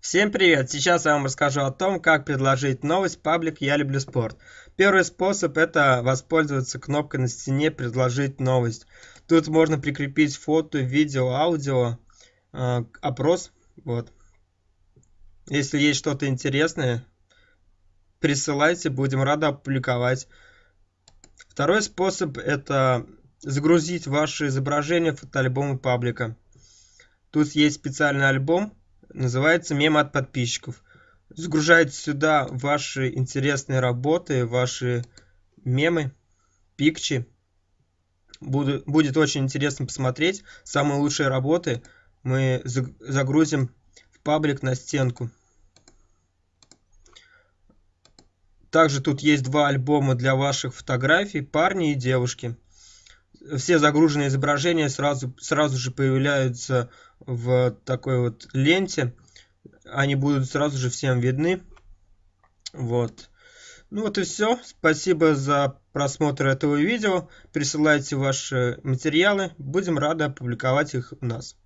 Всем привет! Сейчас я вам расскажу о том, как предложить новость паблик «Я люблю спорт». Первый способ – это воспользоваться кнопкой на стене «Предложить новость». Тут можно прикрепить фото, видео, аудио, э, опрос. Вот. Если есть что-то интересное, присылайте, будем рады опубликовать. Второй способ – это загрузить ваше изображение в фотоальбомы паблика. Тут есть специальный альбом, называется «Мемы от подписчиков». Загружайте сюда ваши интересные работы, ваши мемы, пикчи. Буду, будет очень интересно посмотреть. Самые лучшие работы мы загрузим в паблик на стенку. Также тут есть два альбома для ваших фотографий, парни и девушки. Все загруженные изображения сразу, сразу же появляются в такой вот ленте. Они будут сразу же всем видны. Вот. Ну вот и все. Спасибо за просмотр этого видео. Присылайте ваши материалы. Будем рады опубликовать их у нас.